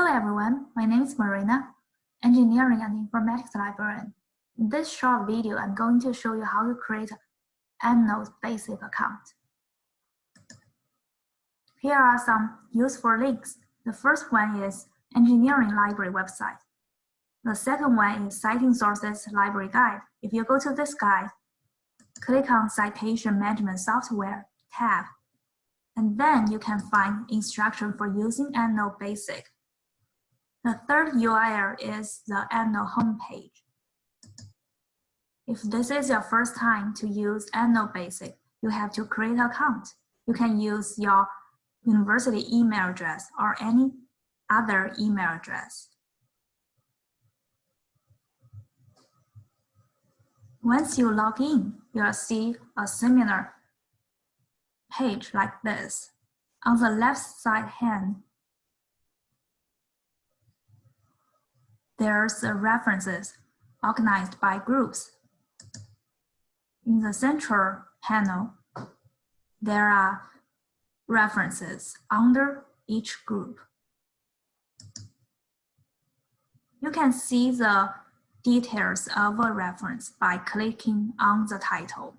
Hello everyone, my name is Marina, Engineering and Informatics Librarian. In this short video, I'm going to show you how to create EndNote basic account. Here are some useful links. The first one is Engineering Library website. The second one is Citing Sources Library Guide. If you go to this guide, click on Citation Management Software tab, and then you can find instruction for using EndNote Basic. The third URL is the EndNote homepage. If this is your first time to use EndNote Basic, you have to create an account. You can use your university email address or any other email address. Once you log in, you'll see a similar page like this. On the left side hand, there's the references organized by groups. In the central panel, there are references under each group. You can see the details of a reference by clicking on the title.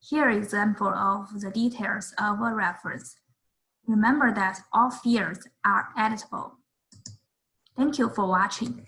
Here example of the details of a reference. Remember that all fields are editable. Thank you for watching.